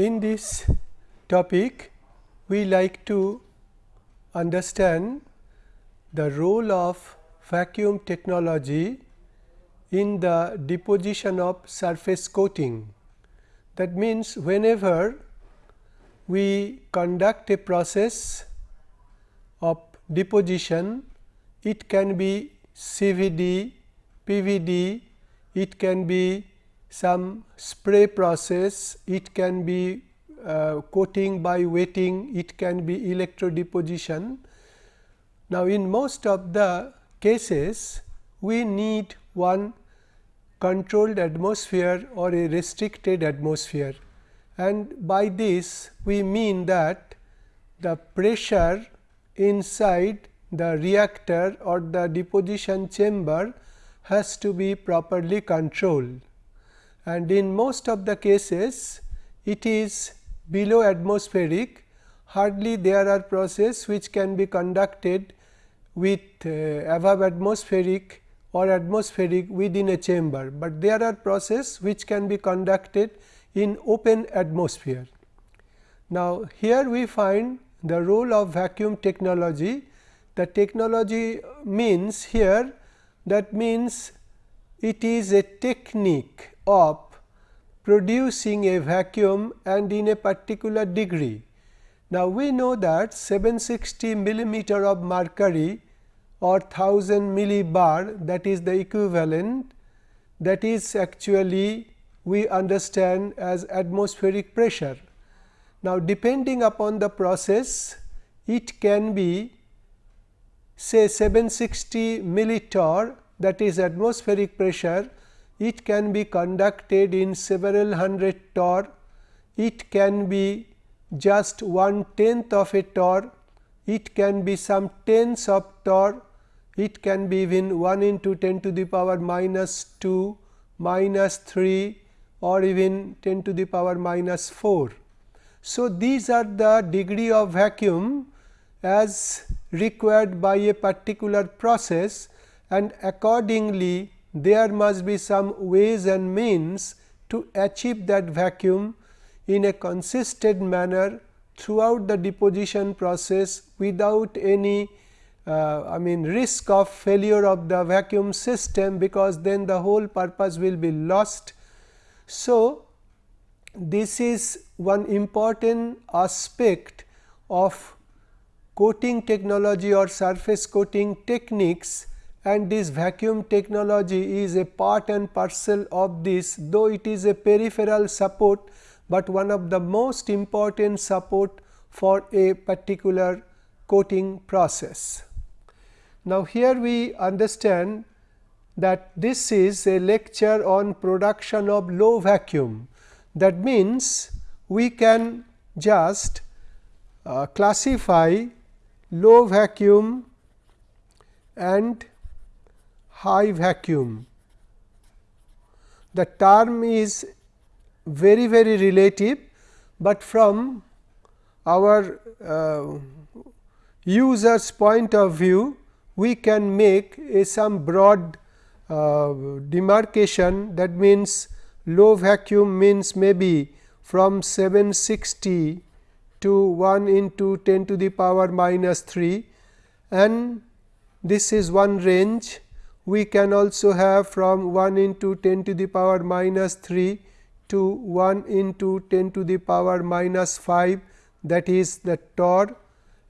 In this topic, we like to understand the role of vacuum technology in the deposition of surface coating. That means, whenever we conduct a process of deposition, it can be CVD, PVD, it can be some spray process, it can be uh, coating by wetting, it can be electro deposition. Now, in most of the cases, we need one controlled atmosphere or a restricted atmosphere. And by this we mean that the pressure inside the reactor or the deposition chamber has to be properly controlled and in most of the cases it is below atmospheric hardly there are process which can be conducted with uh, above atmospheric or atmospheric within a chamber, but there are process which can be conducted in open atmosphere. Now, here we find the role of vacuum technology. The technology means here that means it is a technique of producing a vacuum and in a particular degree. Now, we know that 760 millimeter of mercury or 1000 millibar that is the equivalent that is actually we understand as atmospheric pressure. Now, depending upon the process it can be say 760 millitorr that is atmospheric pressure it can be conducted in several hundred torr. It can be just one tenth of a torr. It can be some tens of torr. It can be even 1 into 10 to the power minus 2 minus 3 or even 10 to the power minus 4. So, these are the degree of vacuum as required by a particular process and accordingly there must be some ways and means to achieve that vacuum in a consistent manner throughout the deposition process without any uh, I mean risk of failure of the vacuum system, because then the whole purpose will be lost. So, this is one important aspect of coating technology or surface coating techniques and this vacuum technology is a part and parcel of this though it is a peripheral support, but one of the most important support for a particular coating process. Now, here we understand that this is a lecture on production of low vacuum. That means, we can just uh, classify low vacuum and high vacuum. The term is very very relative, but from our uh, users point of view we can make a some broad uh, demarcation that means low vacuum means maybe from 760 to 1 into 10 to the power minus 3 and this is one range. We can also have from 1 into 10 to the power minus 3 to 1 into 10 to the power minus 5 that is the torr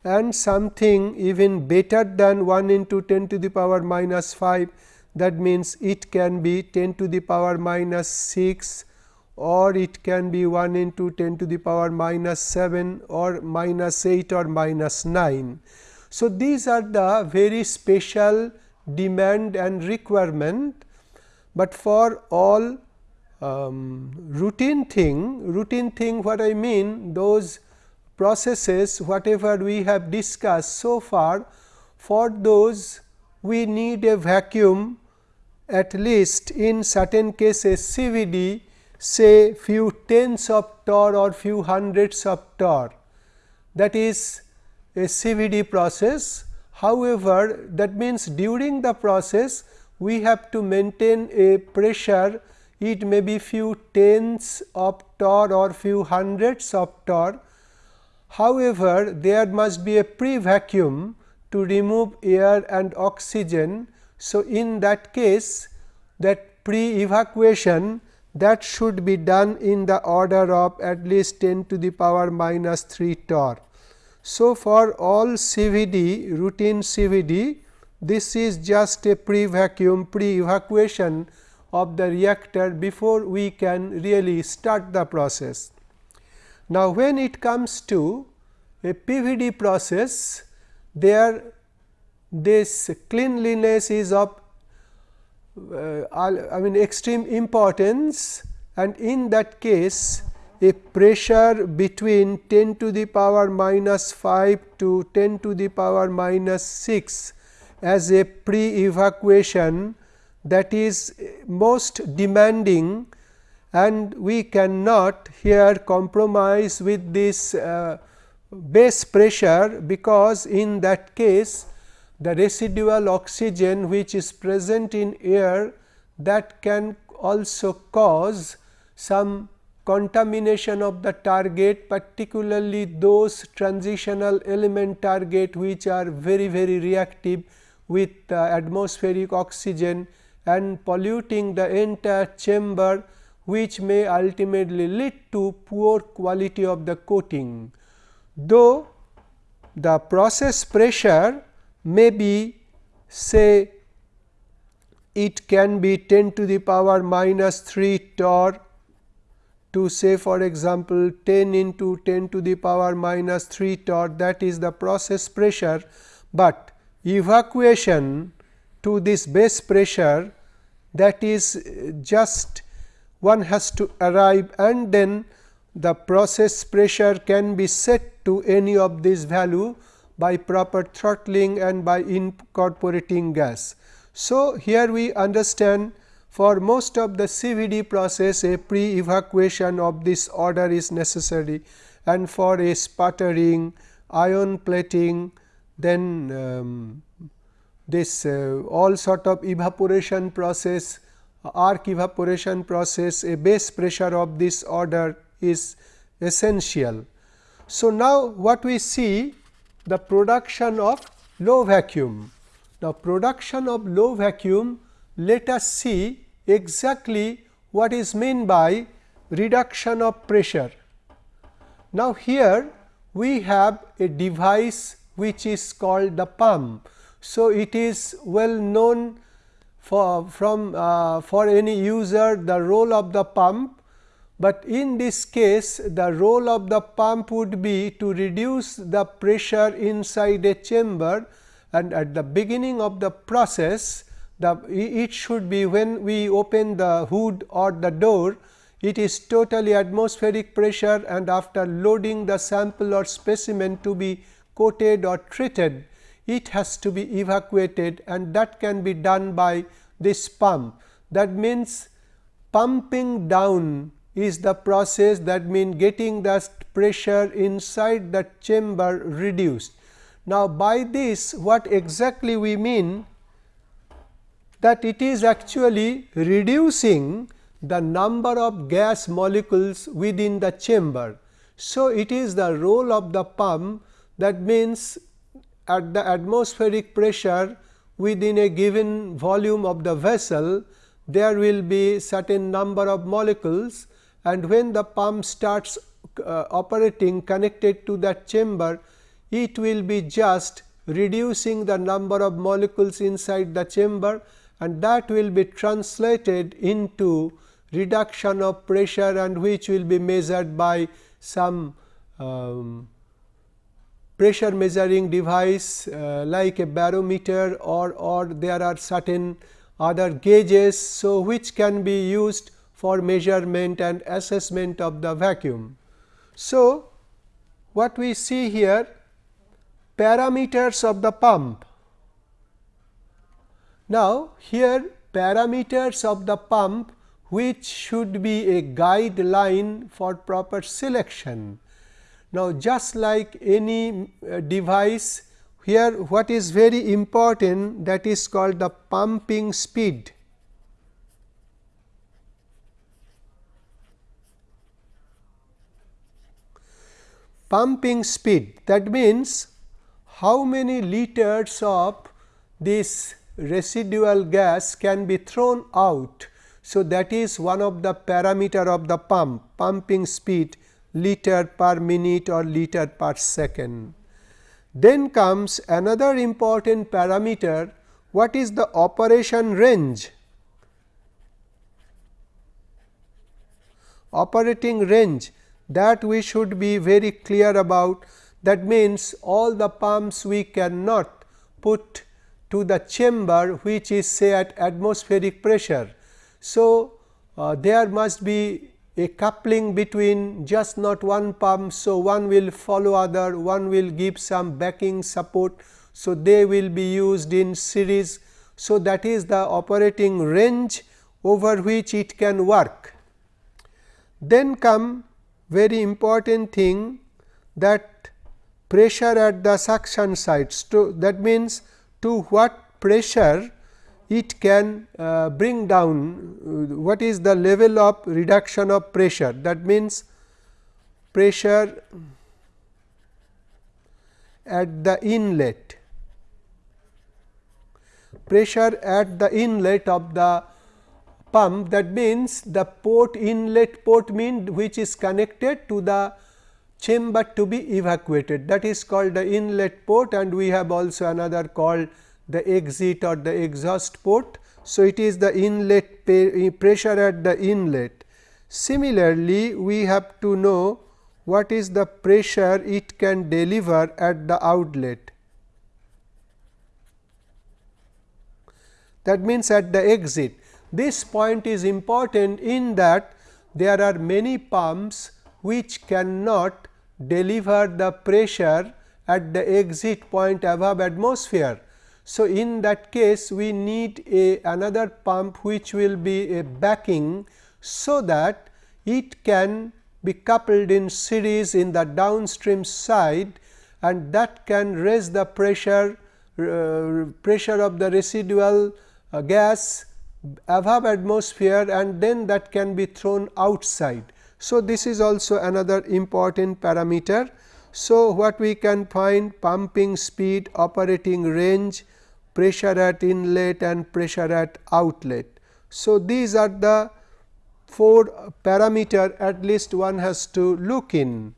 and something even better than 1 into 10 to the power minus 5 that means, it can be 10 to the power minus 6 or it can be 1 into 10 to the power minus 7 or minus 8 or minus 9. So, these are the very special demand and requirement, but for all um, routine thing, routine thing what I mean those processes whatever we have discussed so far for those we need a vacuum at least in certain cases CVD say few tens of torr or few hundreds of torr that is a CVD process. However, that means during the process we have to maintain a pressure it may be few tens of torr or few hundreds of torr. However, there must be a pre vacuum to remove air and oxygen. So, in that case that pre evacuation that should be done in the order of at least 10 to the power minus 3 torr. So, for all CVD routine CVD this is just a pre vacuum pre evacuation of the reactor before we can really start the process. Now, when it comes to a PVD process there this cleanliness is of uh, I mean extreme importance and in that case a pressure between 10 to the power minus 5 to 10 to the power minus 6 as a pre evacuation that is most demanding and we cannot here compromise with this uh, base pressure because in that case the residual oxygen which is present in air that can also cause some contamination of the target particularly those transitional element target which are very very reactive with uh, atmospheric oxygen and polluting the entire chamber which may ultimately lead to poor quality of the coating. Though the process pressure may be say it can be 10 to the power minus 3 torr to say for example 10 into 10 to the power minus 3 torr that is the process pressure, but evacuation to this base pressure that is uh, just one has to arrive and then the process pressure can be set to any of this value by proper throttling and by incorporating gas. So, here we understand for most of the CVD process a pre evacuation of this order is necessary and for a sputtering, ion plating, then um, this uh, all sort of evaporation process, arc evaporation process, a base pressure of this order is essential. So, now what we see the production of low vacuum. Now, production of low vacuum let us see exactly what is meant by reduction of pressure. Now, here we have a device which is called the pump. So, it is well known for from uh, for any user the role of the pump, but in this case the role of the pump would be to reduce the pressure inside a chamber and at the beginning of the process the it should be when we open the hood or the door it is totally atmospheric pressure and after loading the sample or specimen to be coated or treated, it has to be evacuated and that can be done by this pump. That means, pumping down is the process that means getting the pressure inside the chamber reduced. Now, by this what exactly we mean that it is actually reducing the number of gas molecules within the chamber. So, it is the role of the pump that means, at the atmospheric pressure within a given volume of the vessel, there will be certain number of molecules and when the pump starts uh, operating connected to that chamber, it will be just reducing the number of molecules inside the chamber and that will be translated into reduction of pressure and which will be measured by some um, pressure measuring device uh, like a barometer or, or there are certain other gauges. So, which can be used for measurement and assessment of the vacuum. So, what we see here parameters of the pump. Now, here parameters of the pump which should be a guideline for proper selection. Now, just like any uh, device here what is very important that is called the pumping speed. Pumping speed that means how many liters of this residual gas can be thrown out. So, that is one of the parameter of the pump pumping speed liter per minute or liter per second. Then comes another important parameter what is the operation range operating range that we should be very clear about that means all the pumps we cannot put to the chamber which is say at atmospheric pressure. So, uh, there must be a coupling between just not one pump. So, one will follow other, one will give some backing support. So, they will be used in series. So, that is the operating range over which it can work. Then come very important thing that pressure at the suction sites. To, that means, to what pressure it can uh, bring down uh, what is the level of reduction of pressure. That means, pressure at the inlet, pressure at the inlet of the pump that means the port inlet port mean which is connected to the chamber to be evacuated that is called the inlet port and we have also another called the exit or the exhaust port. So, it is the inlet eh, pressure at the inlet. Similarly, we have to know what is the pressure it can deliver at the outlet. That means, at the exit this point is important in that there are many pumps which cannot deliver the pressure at the exit point above atmosphere. So, in that case we need a another pump which will be a backing, so that it can be coupled in series in the downstream side and that can raise the pressure uh, pressure of the residual uh, gas above atmosphere and then that can be thrown outside. So, this is also another important parameter. So, what we can find pumping speed, operating range, pressure at inlet and pressure at outlet. So, these are the four parameter at least one has to look in.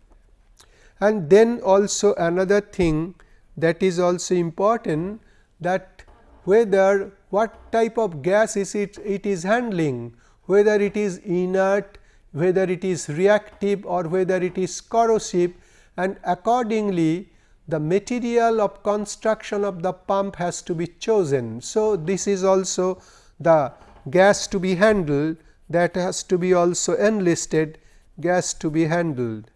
And then also another thing that is also important that whether what type of gas is it, it is handling, whether it is inert, whether it is reactive or whether it is corrosive and accordingly the material of construction of the pump has to be chosen. So, this is also the gas to be handled that has to be also enlisted gas to be handled.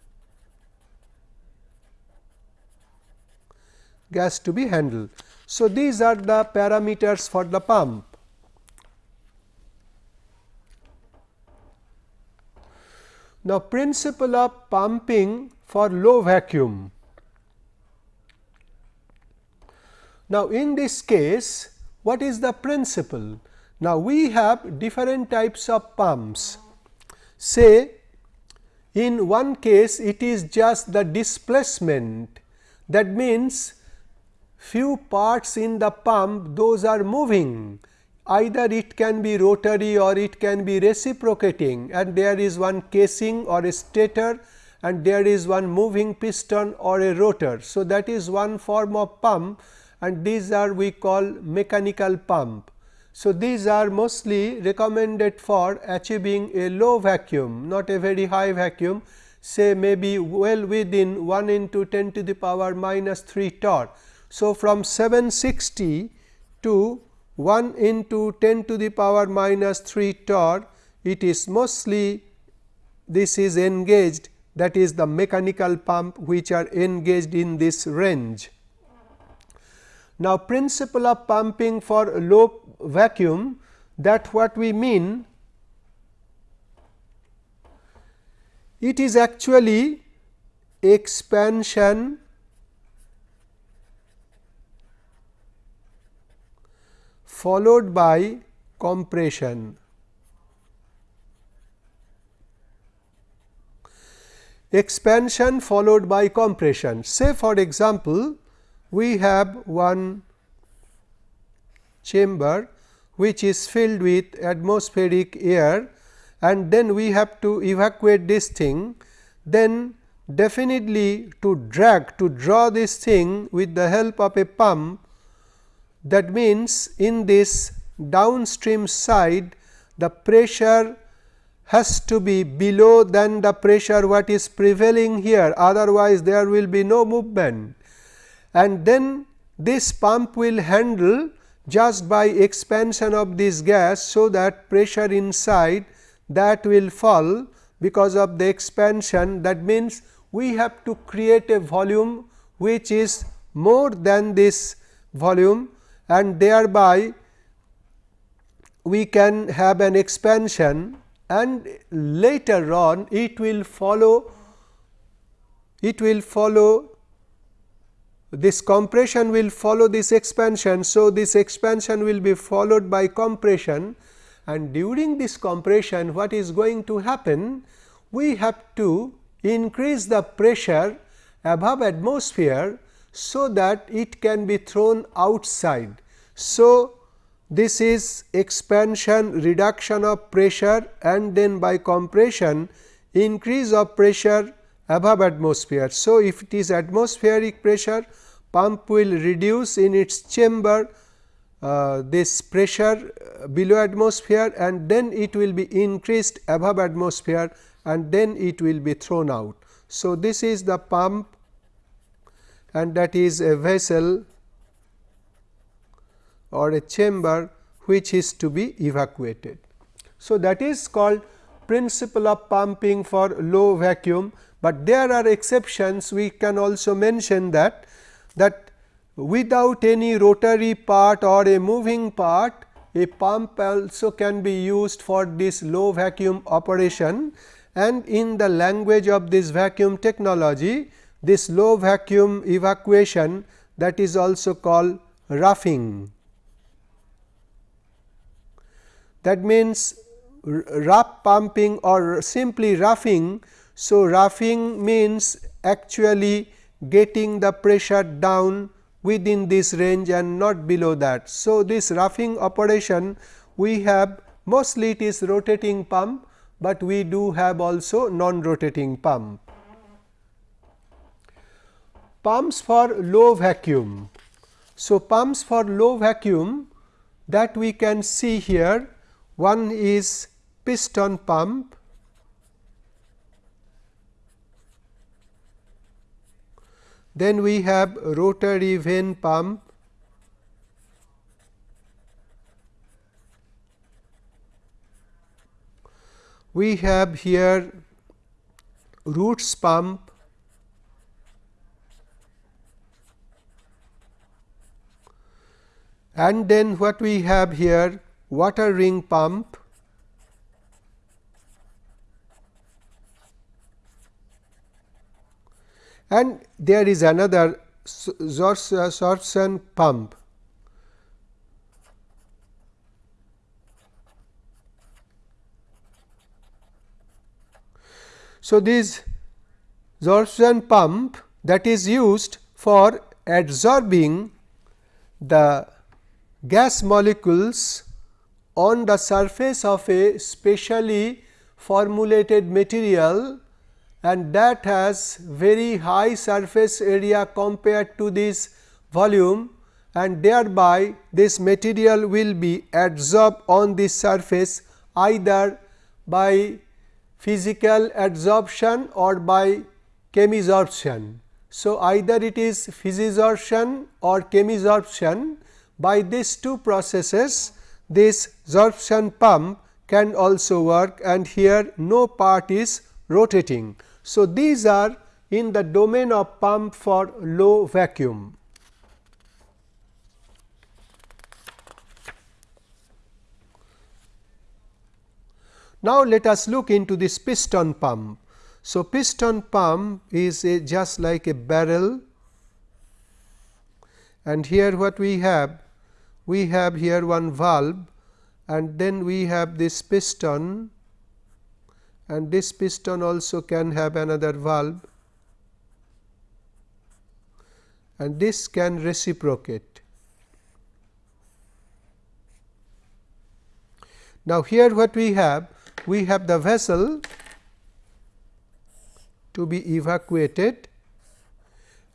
gas to be handled. So, these are the parameters for the pump. Now, principle of pumping for low vacuum. Now, in this case what is the principle? Now, we have different types of pumps. Say in one case it is just the displacement that means few parts in the pump those are moving either it can be rotary or it can be reciprocating and there is one casing or a stator and there is one moving piston or a rotor. So, that is one form of pump and these are we call mechanical pump. So, these are mostly recommended for achieving a low vacuum not a very high vacuum say maybe well within 1 into 10 to the power minus 3 torr so, from 760 to 1 into 10 to the power minus 3 torr, it is mostly this is engaged that is the mechanical pump which are engaged in this range. Now, principle of pumping for low vacuum that what we mean it is actually expansion followed by compression. expansion followed by compression. Say for example, we have one chamber which is filled with atmospheric air and then we have to evacuate this thing, then definitely to drag to draw this thing with the help of a pump that means in this downstream side the pressure has to be below than the pressure what is prevailing here. Otherwise there will be no movement. And then this pump will handle just by expansion of this gas so that pressure inside that will fall because of the expansion. That means we have to create a volume which is more than this volume and thereby we can have an expansion and later on it will follow it will follow this compression will follow this expansion. So, this expansion will be followed by compression and during this compression what is going to happen? We have to increase the pressure above atmosphere, so that it can be thrown outside. So, this is expansion reduction of pressure and then by compression increase of pressure above atmosphere. So, if it is atmospheric pressure pump will reduce in its chamber uh, this pressure below atmosphere and then it will be increased above atmosphere and then it will be thrown out. So, this is the pump and that is a vessel or a chamber which is to be evacuated. So, that is called principle of pumping for low vacuum, but there are exceptions we can also mention that that without any rotary part or a moving part a pump also can be used for this low vacuum operation and in the language of this vacuum technology this low vacuum evacuation that is also called roughing. That means, rough pumping or simply roughing. So, roughing means actually getting the pressure down within this range and not below that. So, this roughing operation we have mostly it is rotating pump but we do have also non-rotating pump. Pumps for low vacuum. So, pumps for low vacuum that we can see here. One is piston pump, then we have rotary vane pump, we have here roots pump and then what we have here water ring pump. And there is another Sorption uh, pump. So, this Sorption pump that is used for adsorbing the gas molecules on the surface of a specially formulated material and that has very high surface area compared to this volume and thereby this material will be adsorbed on this surface either by physical adsorption or by chemisorption. So, either it is physisorption or chemisorption by these two processes this sorption pump can also work and here no part is rotating. So, these are in the domain of pump for low vacuum. Now, let us look into this piston pump. So, piston pump is just like a barrel and here what we have? We have here one valve and then we have this piston and this piston also can have another valve and this can reciprocate. Now, here what we have? We have the vessel to be evacuated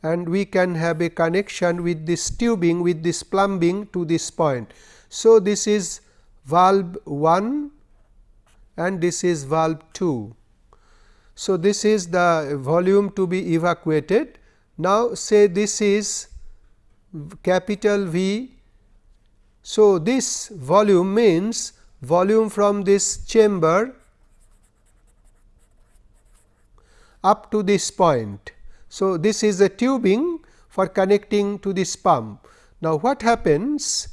and we can have a connection with this tubing with this plumbing to this point. So, this is valve 1 and this is valve 2. So, this is the volume to be evacuated. Now, say this is capital V. So, this volume means volume from this chamber up to this point. So, this is a tubing for connecting to this pump. Now, what happens?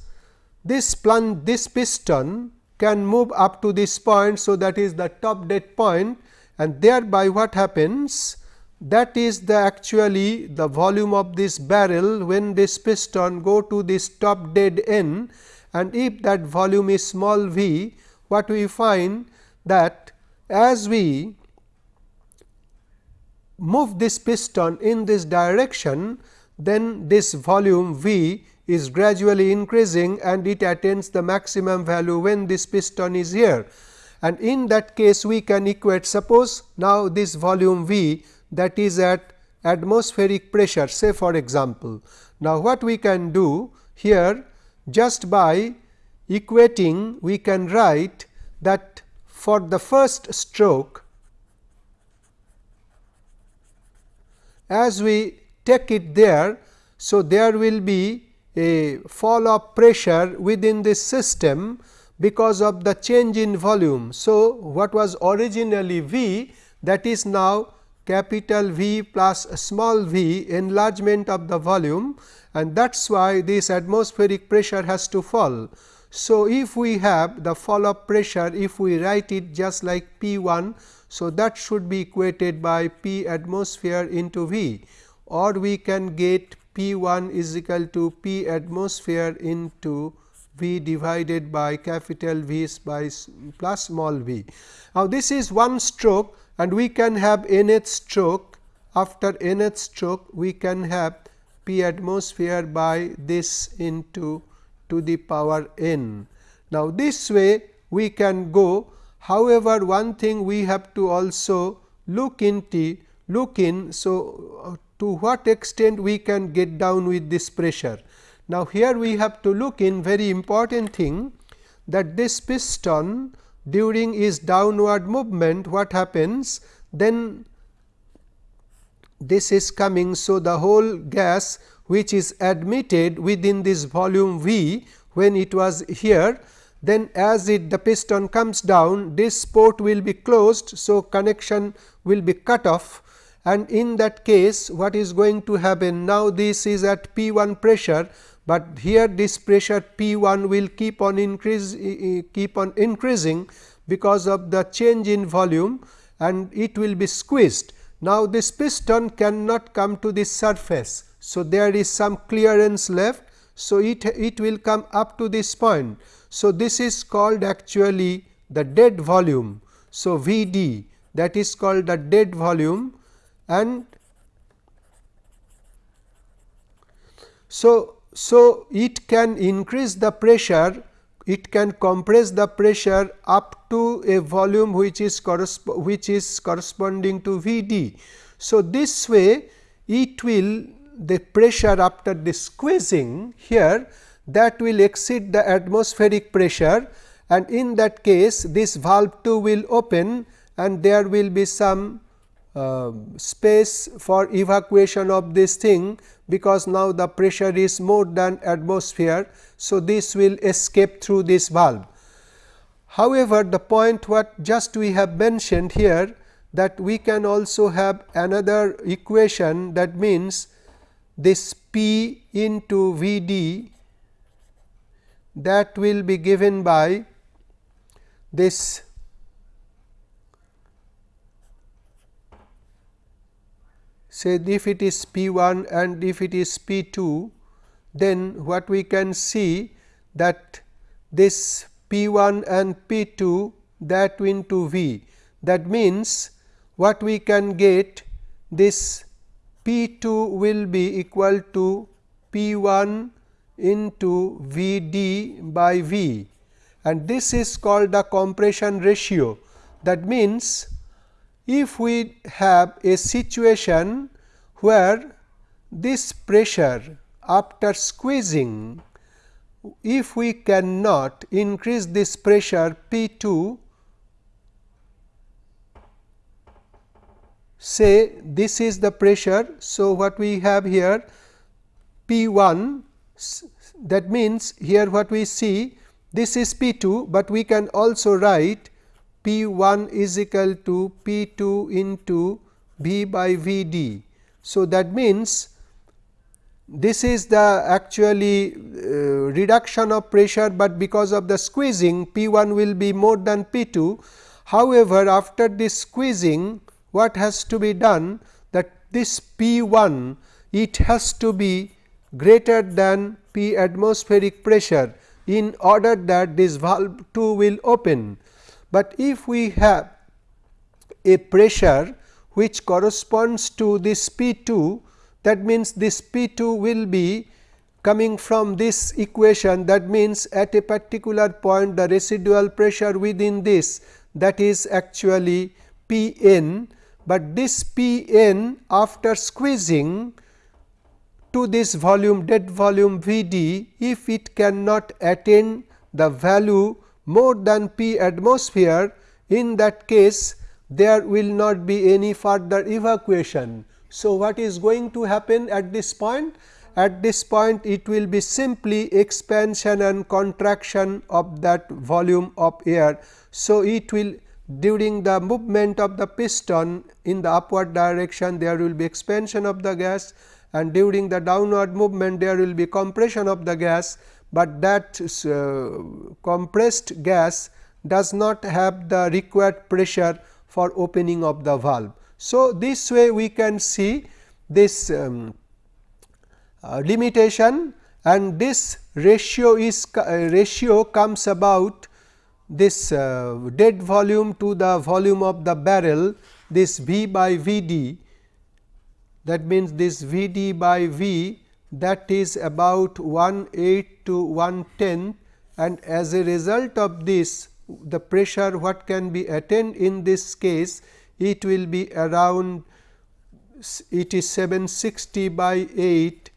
This plunge, this piston can move up to this point. So, that is the top dead point and thereby what happens? That is the actually the volume of this barrel when this piston go to this top dead end and if that volume is small v, what we find that as we move this piston in this direction, then this volume V is gradually increasing and it attains the maximum value when this piston is here. And in that case we can equate suppose now this volume V that is at atmospheric pressure say for example. Now, what we can do here just by equating we can write that for the first stroke as we take it there. So, there will be a fall of pressure within this system because of the change in volume. So, what was originally V that is now capital V plus small v enlargement of the volume and that is why this atmospheric pressure has to fall. So, if we have the fall of pressure if we write it just like P 1 so, that should be equated by P atmosphere into V or we can get P 1 is equal to P atmosphere into V divided by capital V by plus small v. Now, this is one stroke and we can have nth stroke after nth stroke we can have P atmosphere by this into to the power n. Now, this way we can go However, one thing we have to also look into look in. So, uh, to what extent we can get down with this pressure. Now, here we have to look in very important thing that this piston during its downward movement what happens then this is coming. So, the whole gas which is admitted within this volume V when it was here then as it the piston comes down this port will be closed. So, connection will be cut off and in that case what is going to happen now this is at P 1 pressure, but here this pressure P 1 will keep on increase keep on increasing because of the change in volume and it will be squeezed. Now, this piston cannot come to this surface. So, there is some clearance left. So, it, it will come up to this point. So, this is called actually the dead volume. So, V d that is called the dead volume and so, so it can increase the pressure it can compress the pressure up to a volume which is which is corresponding to V d. So, this way it will the pressure after the squeezing here that will exceed the atmospheric pressure and in that case this valve 2 will open and there will be some uh, space for evacuation of this thing because now the pressure is more than atmosphere. So, this will escape through this valve. However, the point what just we have mentioned here that we can also have another equation that means this P into V d that will be given by this say if it is P 1 and if it is P 2 then what we can see that this P 1 and P 2 that into V. That means what we can get this P 2 will be equal to P 1 into V d by V and this is called the compression ratio. That means, if we have a situation where this pressure after squeezing, if we cannot increase this pressure P 2 say this is the pressure. So, what we have here P 1 that means, here what we see this is P 2, but we can also write P 1 is equal to P 2 into V by V d. So, that means, this is the actually uh, reduction of pressure, but because of the squeezing P 1 will be more than P 2. However, after this squeezing what has to be done that this P 1 it has to be greater than P atmospheric pressure in order that this valve 2 will open. But if we have a pressure which corresponds to this P 2 that means this P 2 will be coming from this equation that means at a particular point the residual pressure within this that is actually P n, but this P n after squeezing to this volume dead volume V d if it cannot attain the value more than P atmosphere in that case there will not be any further evacuation. So, what is going to happen at this point? At this point it will be simply expansion and contraction of that volume of air. So, it will during the movement of the piston in the upward direction there will be expansion of the gas and during the downward movement there will be compression of the gas, but that uh, compressed gas does not have the required pressure for opening of the valve. So, this way we can see this um, uh, limitation and this ratio is uh, ratio comes about this uh, dead volume to the volume of the barrel this V by V d that means this V d by V that is about 1 8 to 1 10 and as a result of this the pressure what can be attained in this case it will be around it is 760 by 8.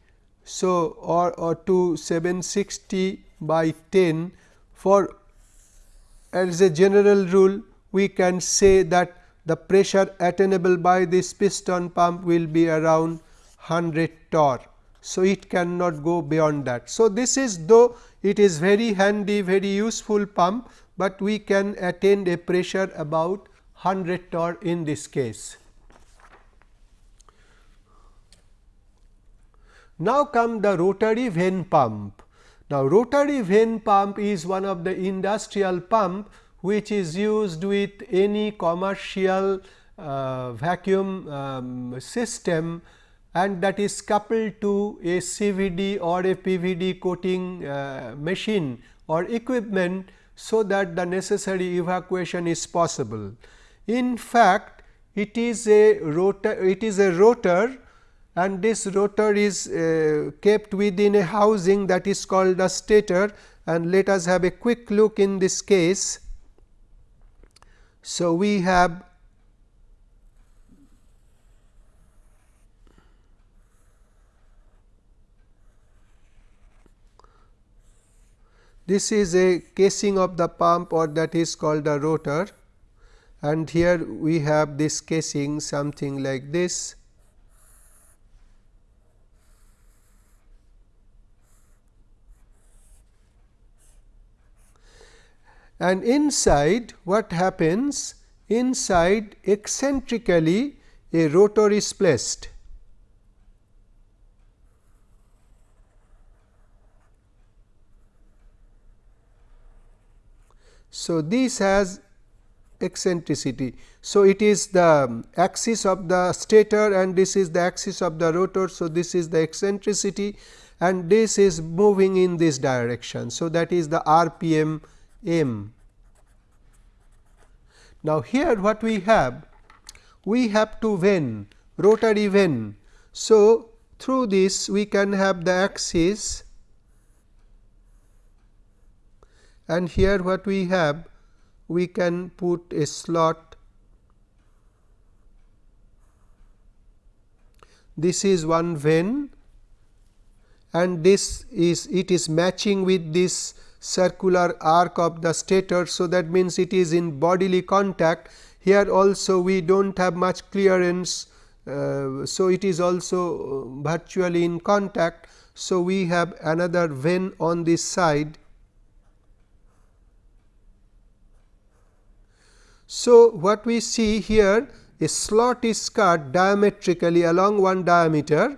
So, or, or to 760 by 10 for as a general rule we can say that the pressure attainable by this piston pump will be around 100 torr. So, it cannot go beyond that. So, this is though it is very handy very useful pump, but we can attain a pressure about 100 torr in this case. Now, come the rotary vane pump. Now, rotary vane pump is one of the industrial pump which is used with any commercial uh, vacuum um, system and that is coupled to a CVD or a PVD coating uh, machine or equipment so that the necessary evacuation is possible. In fact, it is a rotor it is a rotor and this rotor is uh, kept within a housing that is called a stator and let us have a quick look in this case. So, we have this is a casing of the pump or that is called the rotor and here we have this casing something like this. And inside what happens? Inside eccentrically a rotor is placed. So, this has eccentricity. So, it is the axis of the stator and this is the axis of the rotor. So, this is the eccentricity and this is moving in this direction. So, that is the RPM m. Now, here what we have? We have two vane rotary vane. So, through this we can have the axis and here what we have we can put a slot this is one vane and this is it is matching with this circular arc of the stator. So, that means it is in bodily contact here also we do not have much clearance. Uh, so, it is also virtually in contact. So, we have another vane on this side. So, what we see here a slot is cut diametrically along one diameter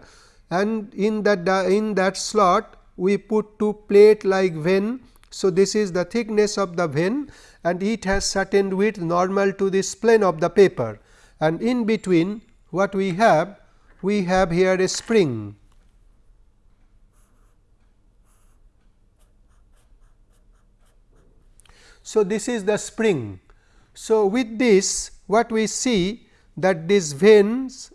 and in that in that slot we put two plate like vane so, this is the thickness of the vane and it has certain width normal to this plane of the paper and in between what we have we have here a spring. So, this is the spring. So, with this what we see that these vanes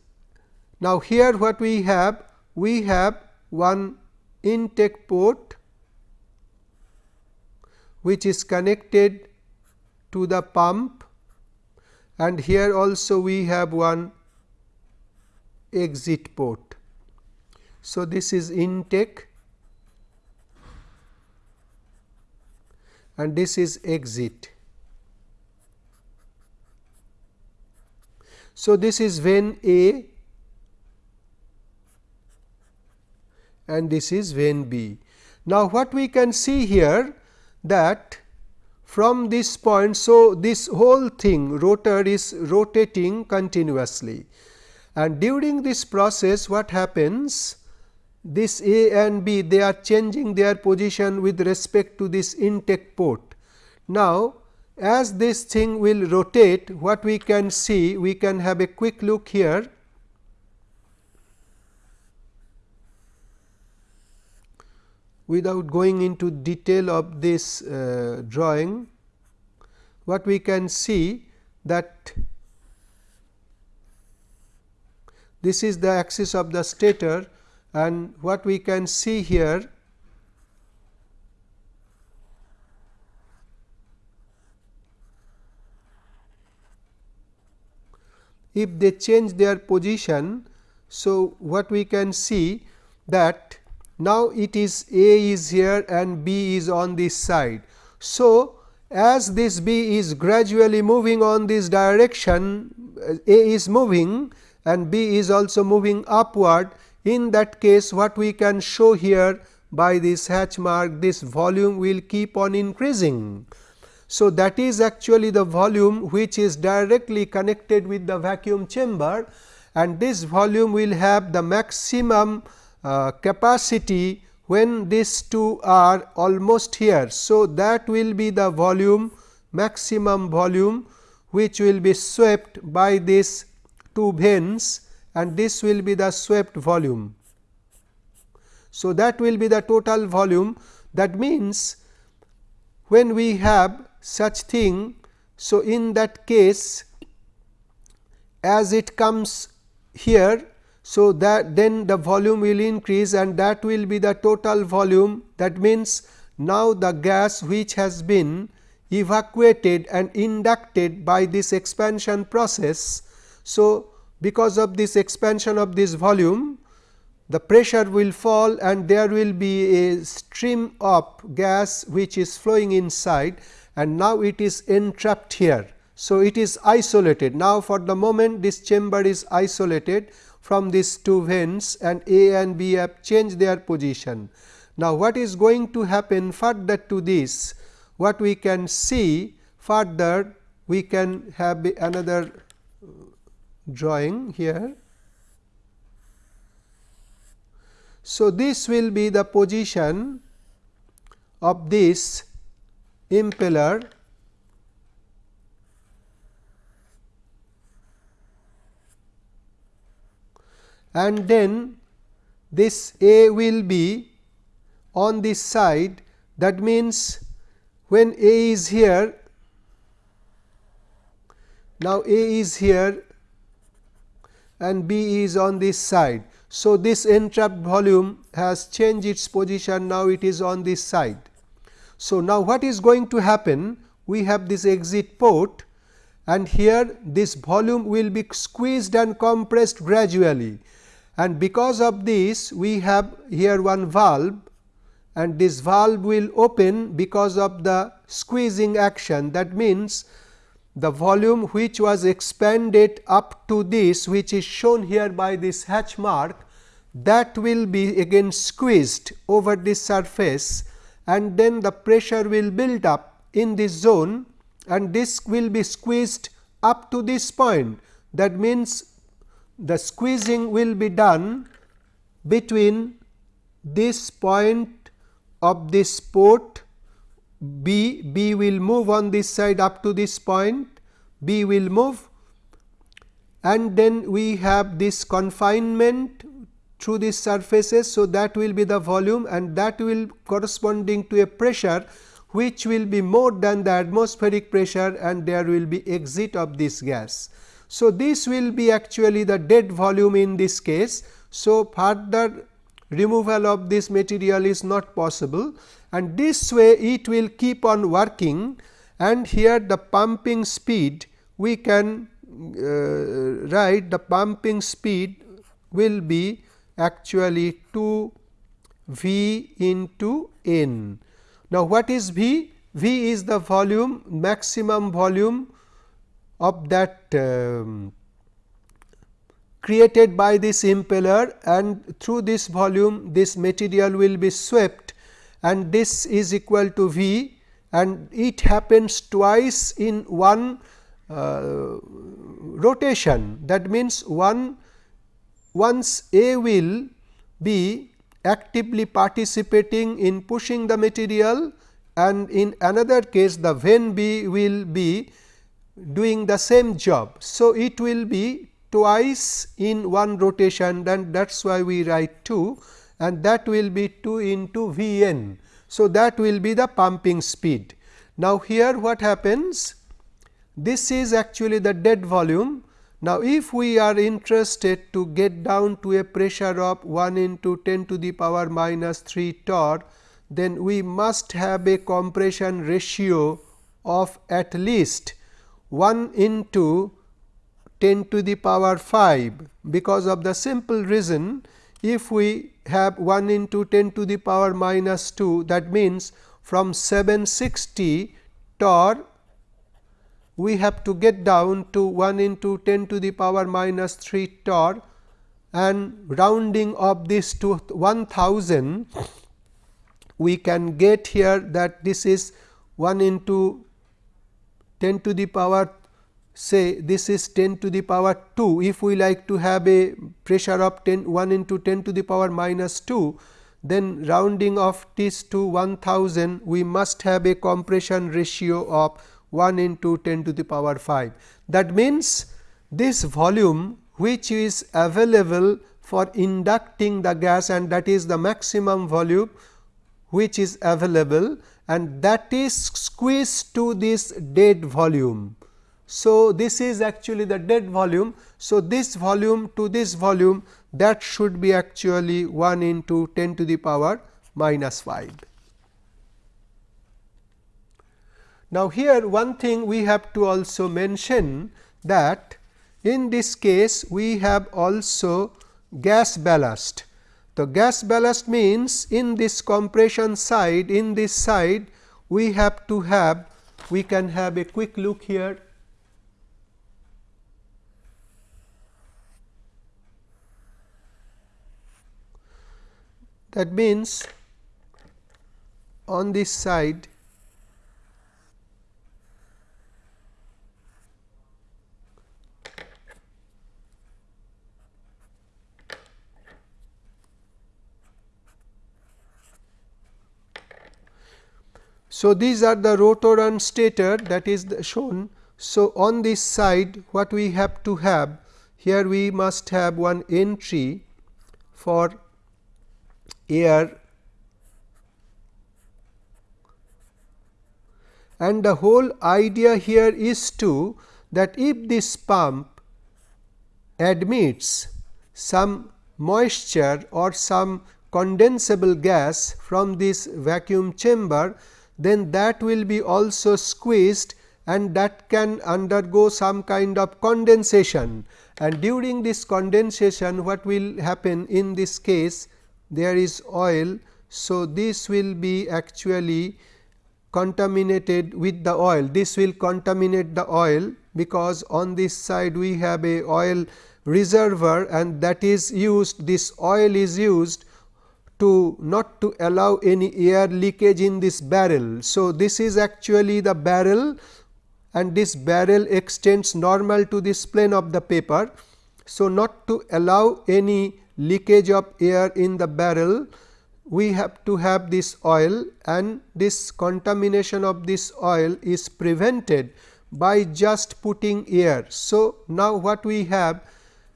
now here what we have we have one intake port which is connected to the pump and here also we have one exit port. So, this is intake and this is exit. So, this is vane A and this is vane B. Now, what we can see here that from this point. So, this whole thing rotor is rotating continuously and during this process what happens this A and B they are changing their position with respect to this intake port. Now, as this thing will rotate what we can see we can have a quick look here without going into detail of this uh, drawing, what we can see that this is the axis of the stator and what we can see here if they change their position. So, what we can see that now, it is A is here and B is on this side. So, as this B is gradually moving on this direction, A is moving and B is also moving upward. In that case, what we can show here by this hatch mark, this volume will keep on increasing. So, that is actually the volume which is directly connected with the vacuum chamber and this volume will have the maximum Uh, capacity when these two are almost here. So, that will be the volume maximum volume which will be swept by these two vanes and this will be the swept volume. So, that will be the total volume that means when we have such thing. So, in that case as it comes here so, that then the volume will increase and that will be the total volume that means, now the gas which has been evacuated and inducted by this expansion process. So, because of this expansion of this volume the pressure will fall and there will be a stream of gas which is flowing inside and now it is entrapped here. So, it is isolated now for the moment this chamber is isolated from these two vanes and A and B have changed their position. Now, what is going to happen further to this? What we can see further we can have another uh, drawing here. So, this will be the position of this impeller and then this A will be on this side that means when A is here now A is here and B is on this side. So, this entrapped volume has changed its position now it is on this side. So, now what is going to happen we have this exit port and here this volume will be squeezed and compressed gradually and because of this we have here one valve and this valve will open because of the squeezing action that means the volume which was expanded up to this which is shown here by this hatch mark that will be again squeezed over this surface and then the pressure will build up in this zone and this will be squeezed up to this point. That means, the squeezing will be done between this point of this port B, B will move on this side up to this point, B will move and then we have this confinement through these surfaces. So, that will be the volume and that will corresponding to a pressure which will be more than the atmospheric pressure and there will be exit of this gas. So, this will be actually the dead volume in this case. So, further removal of this material is not possible and this way it will keep on working and here the pumping speed we can uh, write the pumping speed will be actually 2 V into N. Now, what is V? V is the volume maximum volume of that um, created by this impeller and through this volume this material will be swept and this is equal to V and it happens twice in one uh, rotation. That means one once A will be actively participating in pushing the material and in another case the vane B will be doing the same job. So, it will be twice in one rotation and that is why we write 2 and that will be 2 into V n. So, that will be the pumping speed. Now, here what happens? This is actually the dead volume now, if we are interested to get down to a pressure of 1 into 10 to the power minus 3 torr, then we must have a compression ratio of at least 1 into 10 to the power 5, because of the simple reason if we have 1 into 10 to the power minus 2 that means from 760 torr we have to get down to 1 into 10 to the power minus 3 torr. And rounding of this to 1000 we can get here that this is 1 into 10 to the power say this is 10 to the power 2 if we like to have a pressure of 10 1 into 10 to the power minus 2 then rounding of this to 1000 we must have a compression ratio of 1 into 10 to the power 5. That means, this volume which is available for inducting the gas and that is the maximum volume which is available and that is squeezed to this dead volume. So, this is actually the dead volume. So, this volume to this volume that should be actually 1 into 10 to the power minus 5. Now, here one thing we have to also mention that in this case we have also gas ballast. The gas ballast means in this compression side in this side we have to have we can have a quick look here. That means on this side So, these are the rotor and stator that is shown. So, on this side what we have to have here we must have one entry for air and the whole idea here is to that if this pump admits some moisture or some condensable gas from this vacuum chamber, then that will be also squeezed and that can undergo some kind of condensation. And during this condensation what will happen in this case? There is oil. So, this will be actually contaminated with the oil. This will contaminate the oil because on this side we have a oil reservoir and that is used this oil is used to not to allow any air leakage in this barrel. So, this is actually the barrel and this barrel extends normal to this plane of the paper. So, not to allow any leakage of air in the barrel we have to have this oil and this contamination of this oil is prevented by just putting air. So, now what we have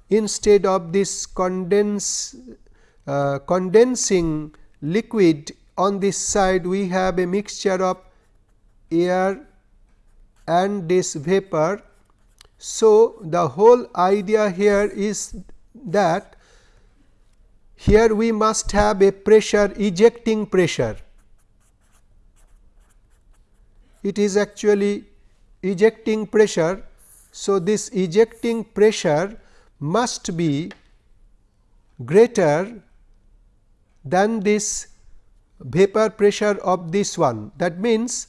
instead of this condense uh, condensing liquid on this side we have a mixture of air and this vapor. So, the whole idea here is that here we must have a pressure ejecting pressure. It is actually ejecting pressure. So, this ejecting pressure must be greater than this vapor pressure of this one. That means,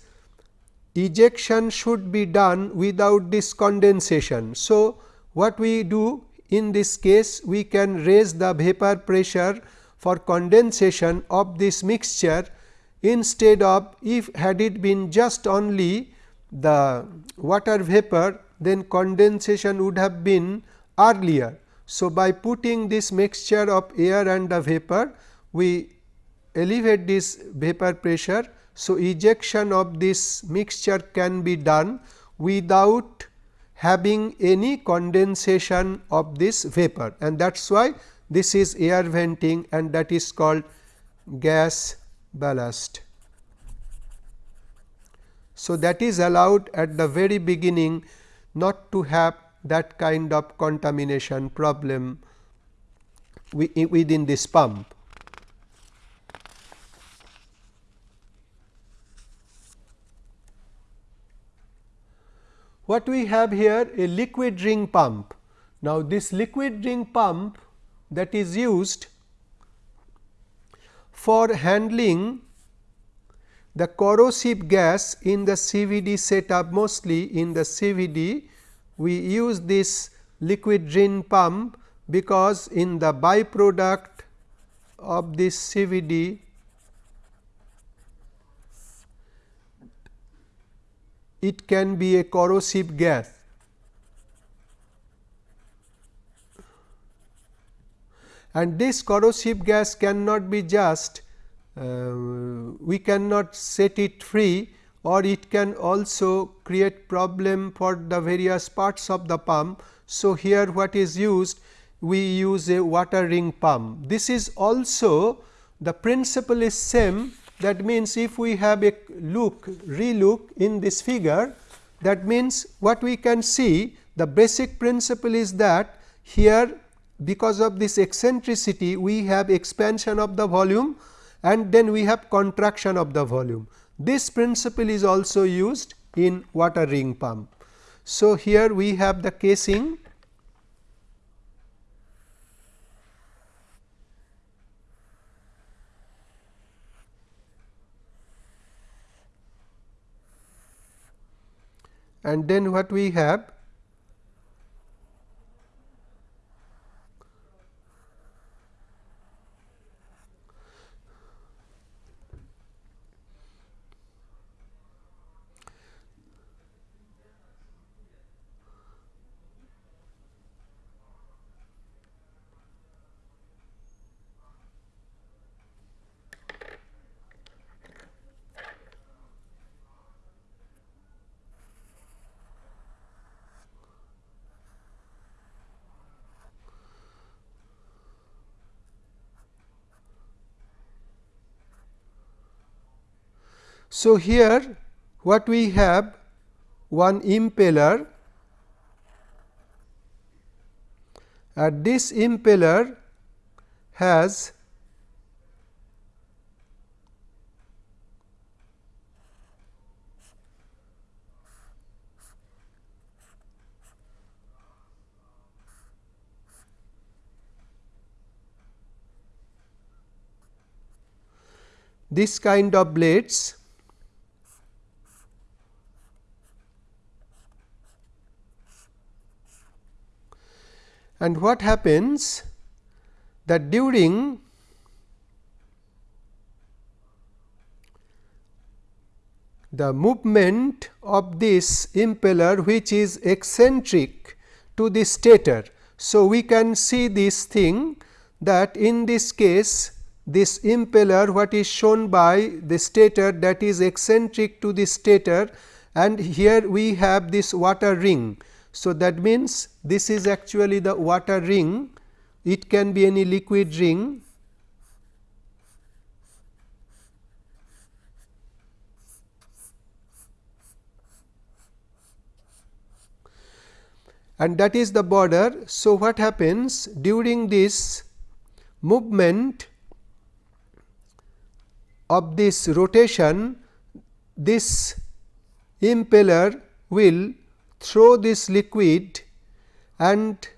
ejection should be done without this condensation. So, what we do in this case we can raise the vapor pressure for condensation of this mixture instead of if had it been just only the water vapor then condensation would have been earlier. So, by putting this mixture of air and the vapor we elevate this vapor pressure. So, ejection of this mixture can be done without having any condensation of this vapor and that is why this is air venting and that is called gas ballast. So, that is allowed at the very beginning not to have that kind of contamination problem within this pump. What we have here a liquid ring pump. Now, this liquid ring pump that is used for handling the corrosive gas in the CVD setup mostly in the CVD we use this liquid ring pump because in the byproduct of this CVD it can be a corrosive gas. And this corrosive gas cannot be just uh, we cannot set it free or it can also create problem for the various parts of the pump. So, here what is used we use a water ring pump. This is also the principle is same that means, if we have a look relook in this figure that means, what we can see the basic principle is that here because of this eccentricity we have expansion of the volume and then we have contraction of the volume. This principle is also used in water ring pump. So, here we have the casing and then what we have So, here what we have one impeller. And this impeller has this kind of blades and what happens that during the movement of this impeller which is eccentric to the stator. So, we can see this thing that in this case this impeller what is shown by the stator that is eccentric to the stator and here we have this water ring. So, that means this is actually the water ring it can be any liquid ring and that is the border. So, what happens during this movement of this rotation this impeller will throw this liquid and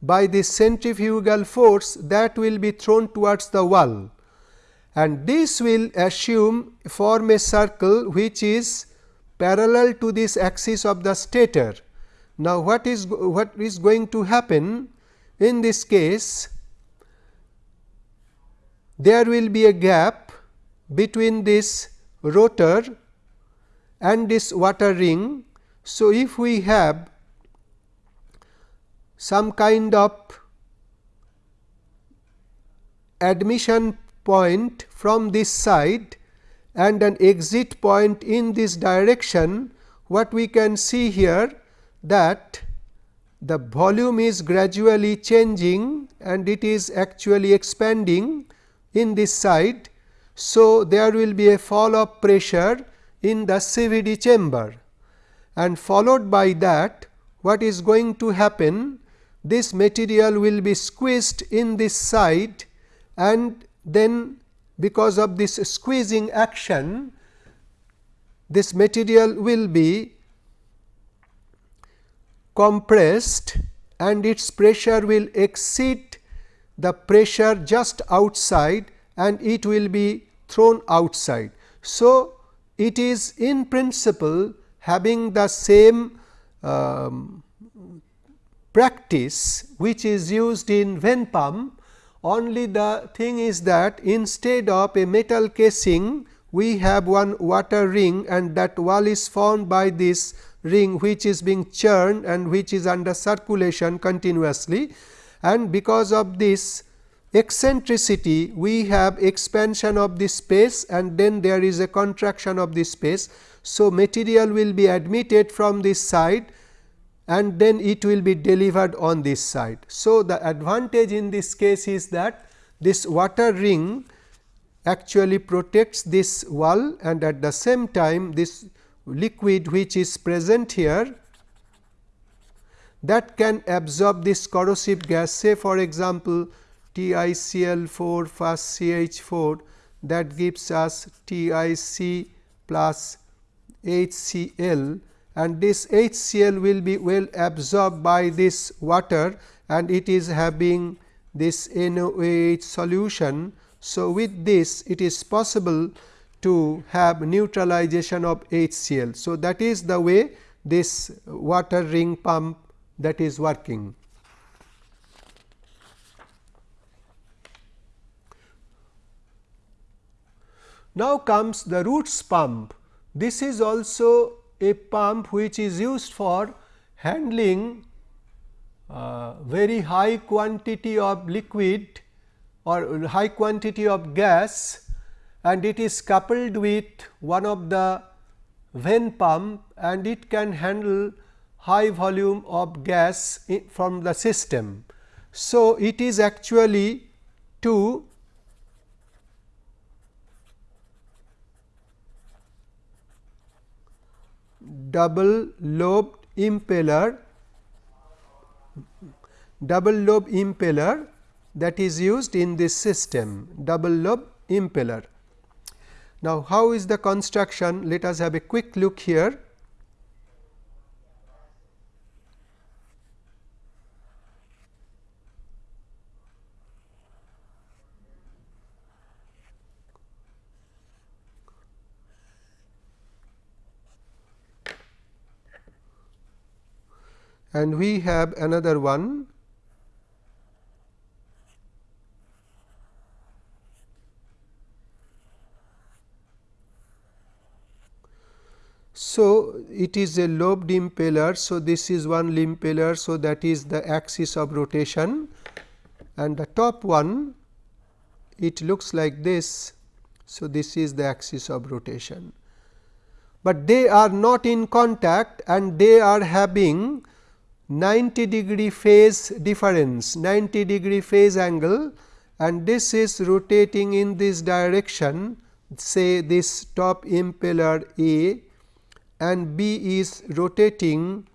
by this centrifugal force that will be thrown towards the wall and this will assume form a circle which is parallel to this axis of the stator. Now, what is what is going to happen in this case there will be a gap between this rotor and this water ring. So, if we have some kind of admission point from this side and an exit point in this direction, what we can see here that the volume is gradually changing and it is actually expanding in this side. So, there will be a fall of pressure in the CVD chamber and followed by that what is going to happen this material will be squeezed in this side and then because of this squeezing action this material will be compressed and its pressure will exceed the pressure just outside and it will be thrown outside. So, it is in principle having the same um, practice which is used in vane pump only the thing is that instead of a metal casing we have one water ring and that wall is formed by this ring which is being churned and which is under circulation continuously and because of this eccentricity we have expansion of the space and then there is a contraction of the space. So, material will be admitted from this side and then it will be delivered on this side. So, the advantage in this case is that this water ring actually protects this wall and at the same time this liquid which is present here that can absorb this corrosive gas say for example, TiCl4 plus CH4 that gives us TiC plus HCl and this HCl will be well absorbed by this water and it is having this NaOH solution. So, with this it is possible to have neutralization of HCl. So, that is the way this water ring pump that is working. Now comes the roots pump. This is also a pump which is used for handling uh, very high quantity of liquid or high quantity of gas and it is coupled with one of the vane pump and it can handle high volume of gas from the system. So, it is actually to double lobed impeller double lobe impeller that is used in this system double lobe impeller. Now, how is the construction? Let us have a quick look here. And we have another one So, it is a lobed impeller. So, this is one impeller. So, that is the axis of rotation and the top one it looks like this. So, this is the axis of rotation, but they are not in contact and they are having 90 degree phase difference 90 degree phase angle and this is rotating in this direction say this top impeller A and B is rotating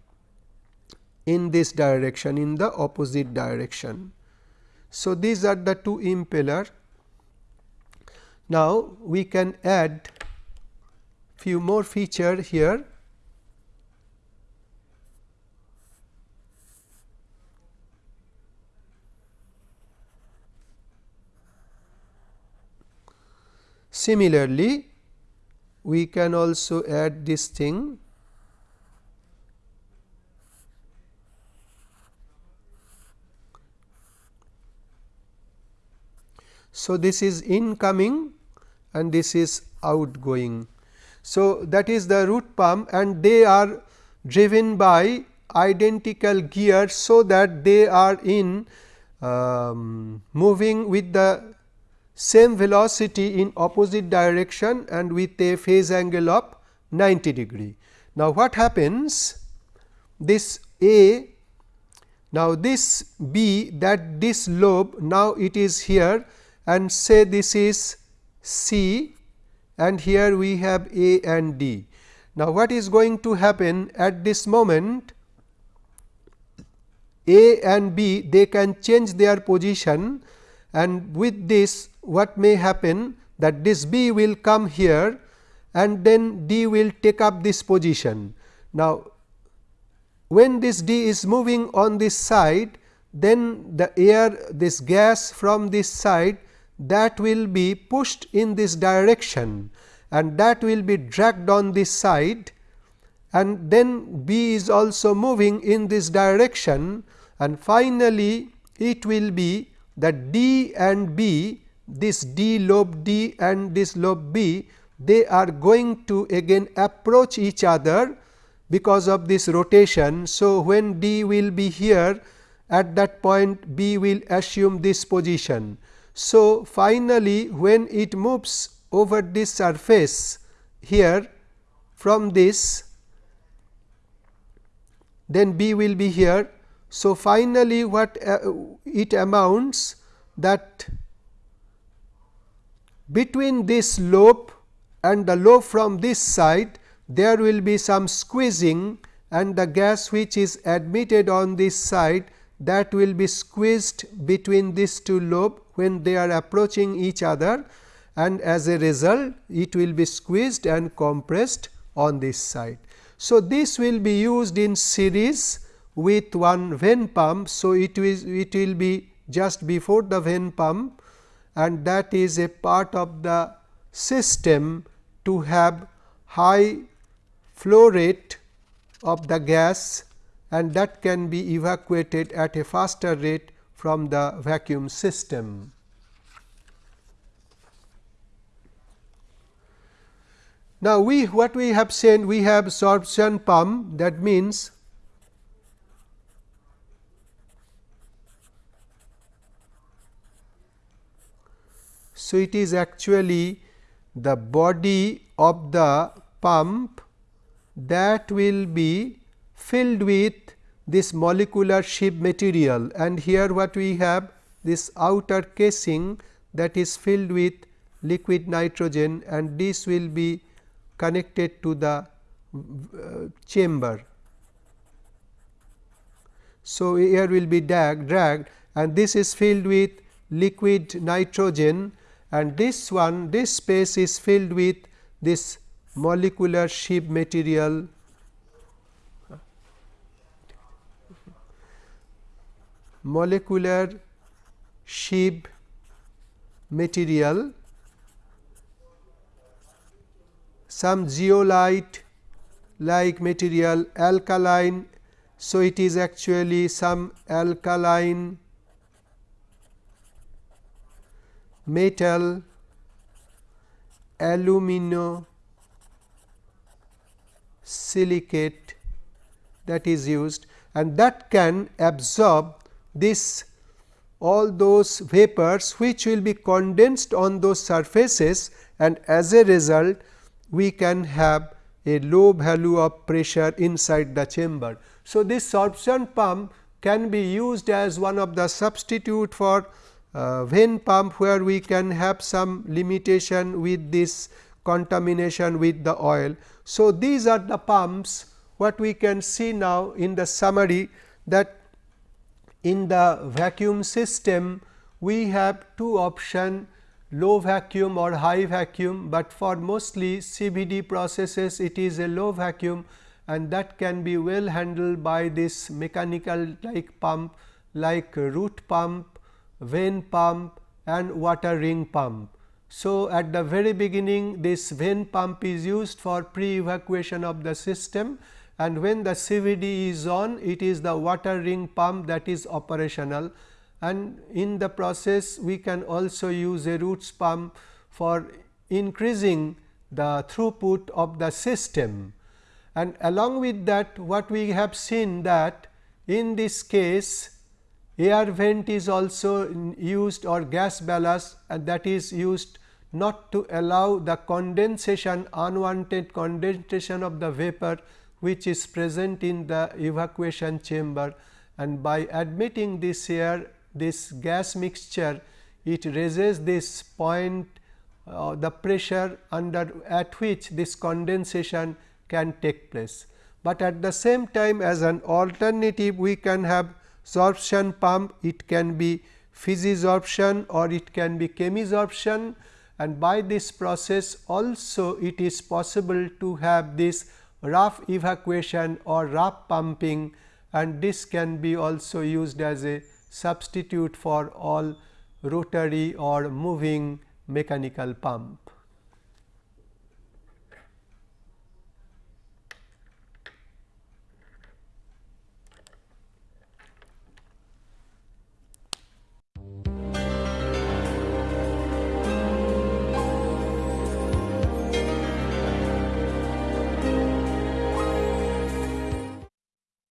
in this direction in the opposite direction. So, these are the two impeller. Now, we can add few more feature here Similarly, we can also add this thing So, this is incoming and this is outgoing. So, that is the root pump and they are driven by identical gears. So, that they are in um, moving with the same velocity in opposite direction and with a phase angle of 90 degree. Now, what happens this A now this B that this lobe now it is here and say this is C and here we have A and D. Now, what is going to happen at this moment A and B they can change their position and with this what may happen that this B will come here and then D will take up this position. Now, when this D is moving on this side then the air this gas from this side that will be pushed in this direction and that will be dragged on this side and then B is also moving in this direction and finally, it will be that D and B this D lobe D and this lobe B they are going to again approach each other because of this rotation. So, when D will be here at that point B will assume this position. So, finally, when it moves over this surface here from this then B will be here. So, finally, what uh, it amounts that between this lobe and the lobe from this side there will be some squeezing and the gas which is admitted on this side that will be squeezed between these two lobe when they are approaching each other and as a result it will be squeezed and compressed on this side. So, this will be used in series with one vane pump. So, it will, it will be just before the vane pump and that is a part of the system to have high flow rate of the gas and that can be evacuated at a faster rate from the vacuum system. Now, we what we have said we have sorption pump that means So, it is actually the body of the pump that will be filled with this molecular sieve material and here what we have this outer casing that is filled with liquid nitrogen and this will be connected to the uh, chamber. So, air will be drag, dragged and this is filled with liquid nitrogen and this one this space is filled with this molecular sieve material molecular sieve material some zeolite like material alkaline. So, it is actually some alkaline metal alumino silicate that is used and that can absorb this all those vapors which will be condensed on those surfaces and as a result we can have a low value of pressure inside the chamber. So, this sorption pump can be used as one of the substitute for uh, vane pump where we can have some limitation with this contamination with the oil. So, these are the pumps what we can see now in the summary that in the vacuum system we have two option low vacuum or high vacuum, but for mostly CVD processes it is a low vacuum and that can be well handled by this mechanical like pump like root pump, vane pump and water ring pump. So, at the very beginning this vane pump is used for pre evacuation of the system and when the CVD is on it is the water ring pump that is operational and in the process we can also use a roots pump for increasing the throughput of the system. And along with that what we have seen that in this case air vent is also used or gas ballast and that is used not to allow the condensation unwanted condensation of the vapor which is present in the evacuation chamber and by admitting this air this gas mixture it raises this point uh, the pressure under at which this condensation can take place. But at the same time as an alternative we can have sorption pump it can be physisorption or it can be chemisorption and by this process also it is possible to have this rough evacuation or rough pumping and this can be also used as a substitute for all rotary or moving mechanical pump.